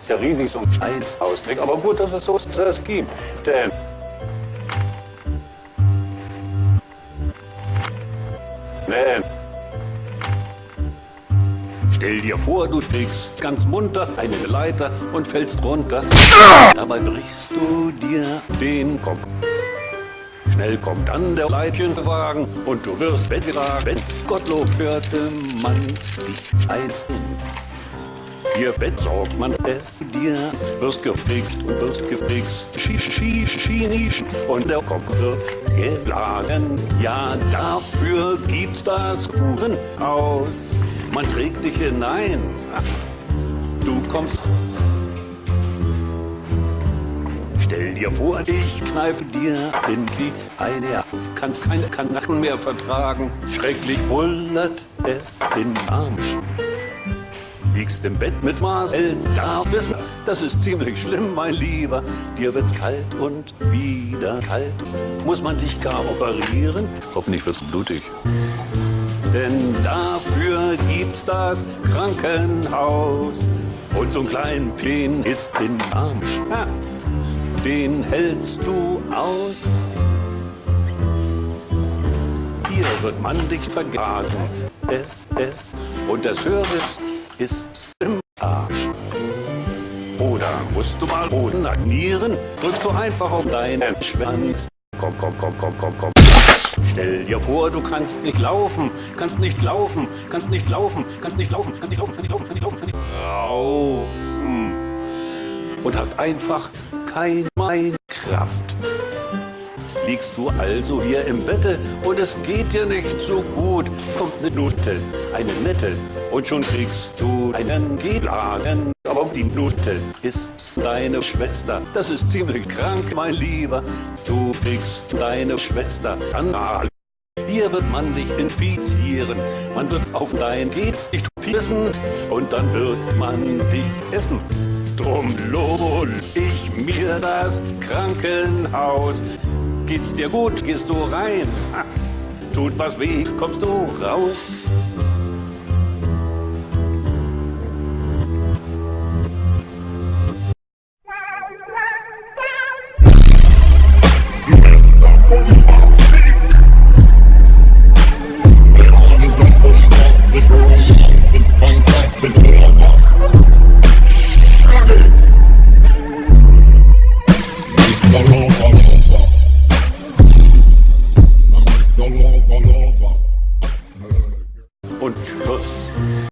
Ist ja riesig, so ein scheiß Ausblick. Aber gut, dass es so es gibt. Denn Denn Stell dir vor, du fegst ganz munter eine Leiter und fällst runter. Dabei brichst du dir den Kopf. Schnell kommt dann der Leitchenwagen und du wirst weggetragen. Gottlob hörte man dich heißen. Hier besorgt man es dir, wirst gefickt und wirst gefixt, schisch, schisch, schinisch und der Kopf wird geblasen. Ja, dafür gibt's das Hurenhaus. Man trägt dich hinein. Du kommst. Stell dir vor, ich kneife dir in die eine, kannst keine Kanacken mehr vertragen. Schrecklich bullert es in Armsch. Liegst im Bett mit Marcel, wissen, das ist ziemlich schlimm, mein Lieber. Dir wird's kalt und wieder kalt. Muss man dich gar operieren? Hoffentlich wird's blutig. Denn dafür gibt's das Krankenhaus. Und so ein kleinen Plen ist in Armsch. Den hältst du aus. Hier wird man dich vergasen. Es, es. Und der Service ist im Arsch. Oder musst du mal Boden agnieren? Drückst du einfach auf deinen Schwanz. Komm, komm, komm, komm, komm, komm. Stell dir vor, du kannst nicht laufen, kannst nicht laufen, kannst nicht laufen, kannst nicht laufen, kannst nicht laufen, kannst nicht laufen, kannst nicht laufen, kannst nicht laufen. Und hast einfach keine Kraft. Liegst du also hier im Bette und es geht dir nicht so gut, kommt eine Nutte, eine nette, und schon kriegst du einen Geblasen. Aber die Nutte ist deine Schwester, das ist ziemlich krank, mein Lieber. Du fickst deine Schwester anal. Hier wird man dich infizieren, man wird auf dein Gesicht pissen und dann wird man dich essen. Drum lohn ich mir das Krankenhaus. Geht's dir gut, gehst du rein? Ha, tut was weh, kommst du raus?